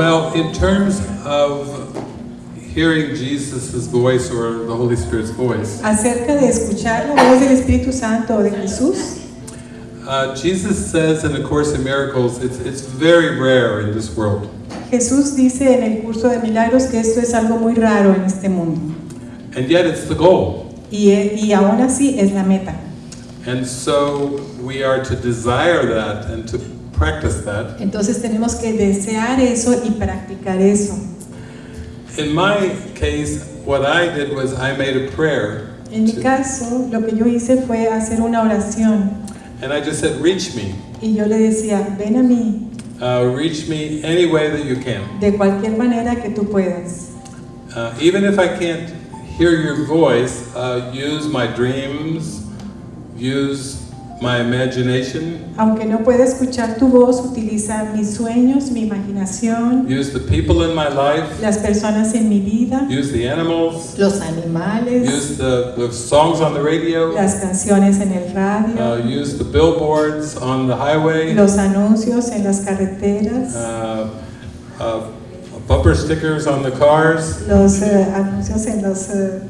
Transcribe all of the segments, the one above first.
Well, in terms of hearing Jesus' voice or the Holy Spirit's voice, Acerca de escuchar la voz del Espíritu Santo o de Jesús, uh, Jesus says in the Course in Miracles, it's, it's very rare in this world. Jesús dice en el curso de milagros que esto es algo muy raro en este mundo. And yet it's the goal. Y, y aún así es la meta. And so we are to desire that and to practice that. Entonces tenemos que desear eso y practicar eso. In my case, what I did was I made a prayer. En mi caso, lo que yo hice fue hacer una oración and I just said, reach me. y yo le decía, ven a mí Uh, reach me any way that you can. de cualquier manera que tú puedas. Uh, even if I can't hear your voice, uh, use my dreams, use my imagination, Aunque no pueda escuchar tu voz, utiliza mis sueños, mi imaginación, use the people in my life, las personas en mi vida, use the animals, los animales, use the, the songs on the radio, las canciones en el uh, radio, use the billboards on the highway, los anuncios en las carreteras, uh, uh, bumper stickers on the cars. los eh, anuncios en los, eh,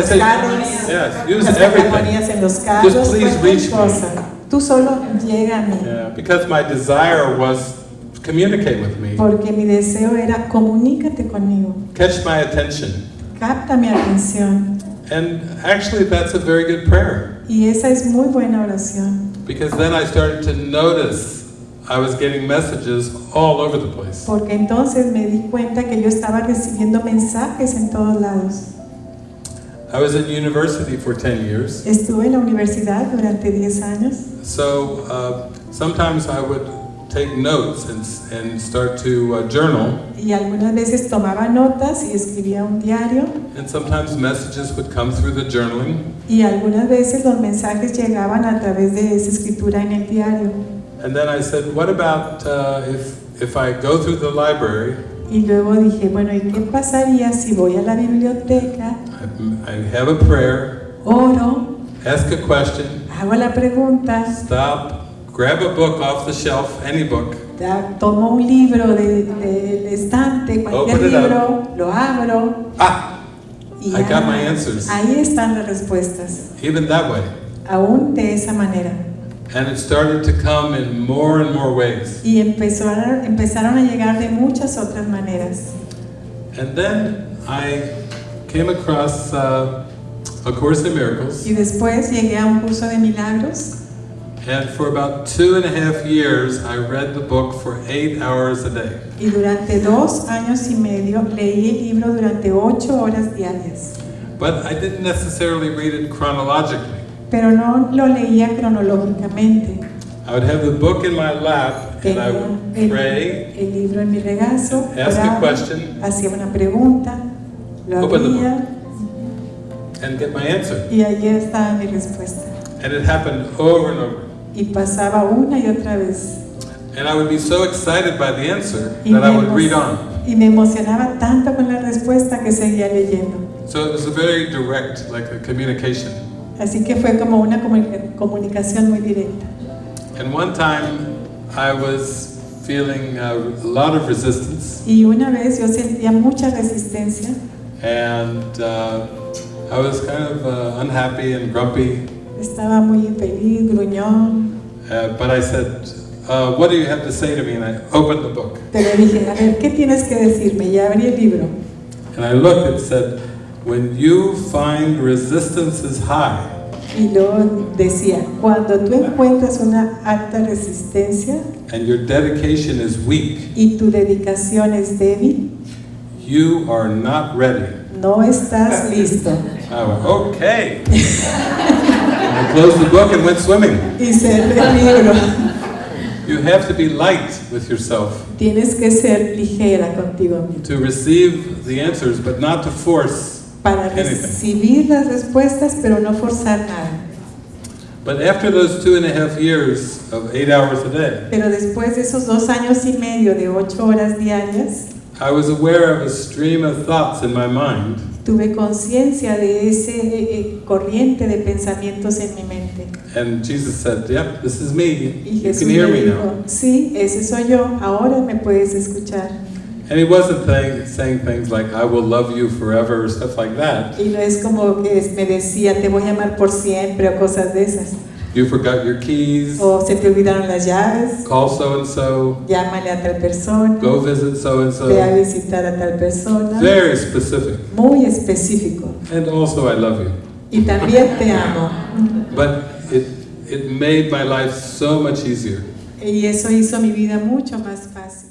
los say, carros, yes, use las everything. calcomanías en los carros, Just please reach me. cosa. Tú solo llega a mí. Yeah, because my desire was to communicate with me, Porque mi deseo era comunícate conmigo, catch my attention. capta mi atención. And actually, that's a very good prayer Y esa es muy buena oración. because then I started to notice I was getting messages all over the place. Porque entonces me di cuenta que yo estaba recibiendo mensajes en todos lados. I was in university for 10 years, Estuve en la universidad durante 10 años so uh, sometimes I would take notes and, and start to uh, journal, y algunas veces tomaba notas y escribía un diario and sometimes messages would come through the journaling. y algunas veces los mensajes llegaban a través de esa escritura en el diario. And then I said, what about uh, if, if I go through the library, Y luego dije, bueno, ¿y qué pasaría si voy a la biblioteca, I, I have a prayer, oro, ask a question, hago la pregunta, stop, grab a book off the shelf, any book, tomo un libro de- del estante, cualquier Open libro, lo abro. Ah, y I got my answers. ahí están las respuestas, even that way. aún de esa manera. And it started to come in more and more ways. Y empezaron, empezaron a llegar de muchas otras maneras. And then I came across uh, A Course in Miracles, Y después llegué a un curso de milagros and for about two and a half years, I read the book for eight hours a day. y durante dos años y medio leí el libro durante ocho horas diarias. But I didn't necessarily read it chronologically. Pero no lo leía cronológicamente. I would have the book in my lap, and I would el, pray, el libro en mi regazo, ask a question, hacía una pregunta, lo abría and get my answer. y allí estaba mi respuesta. And it happened over and over. Y pasaba una y otra vez. And I would be so excited by the answer Y that I would read on. y me emocionaba tanto con la respuesta que seguía leyendo. So it was a very direct, like a communication. Así que fue como una comunica- comunicación muy directa. And one time I was feeling a lot of resistance, Y una vez yo sentía mucha resistencia and uh, I was kind of uh, unhappy and grumpy. Estaba muy infeliz, gruñón, Uh, but I said, uh, What do you have to say to me? And I opened the book. pero dije, a ver, ¿qué tienes que decirme? Y abrí el libro. And I looked and said, When you find resistance is high, Y luego decía, cuando tú encuentras una alta resistencia and your dedication is weak, y tu dedicación es débil, you are not ready. no estás listo. I went, Okay. and I closed the book and went swimming. Y cerré el libro. You have to be light with yourself Tienes que ser ligera contigo mismo to receive the answers, but not to force para recibir las respuestas, pero no forzar nada. But after those two and a half years of eight hours a day, Pero después de esos dos años y medio de ocho horas diarias, I was aware of a stream of thoughts in my mind, tuve conciencia de ese eh, eh, corriente de pensamientos en mi mente. and Jesus said, Yep, this is me. Y You Jesús can hear me me dijo, now. sí, ese soy yo, ahora me puedes escuchar. And he wasn't th- saying things like, I will love you forever, or stuff like that. Y no es como que me decía, te voy a amar por siempre o cosas de esas. You forgot your keys, O se te olvidaron las llaves, call so and so, llámale a tal persona, go visit so and ve a so. visitar a tal persona. Very specific. Muy específico. And also, I love you. Y también te amo. But it, it made my life so much easier. Y eso hizo mi vida mucho más fácil.